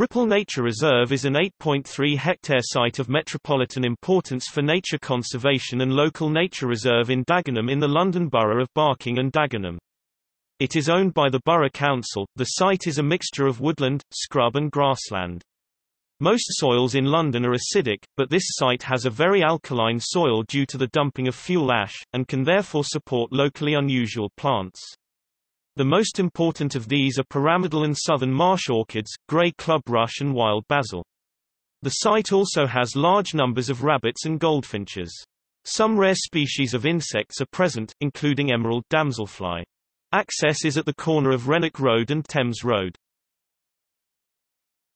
Ripple Nature Reserve is an 8.3-hectare site of metropolitan importance for nature conservation and local nature reserve in Dagenham in the London Borough of Barking and Dagenham. It is owned by the Borough Council. The site is a mixture of woodland, scrub and grassland. Most soils in London are acidic, but this site has a very alkaline soil due to the dumping of fuel ash, and can therefore support locally unusual plants. The most important of these are pyramidal and southern marsh orchids, grey club rush and wild basil. The site also has large numbers of rabbits and goldfinches. Some rare species of insects are present, including emerald damselfly. Access is at the corner of Renwick Road and Thames Road.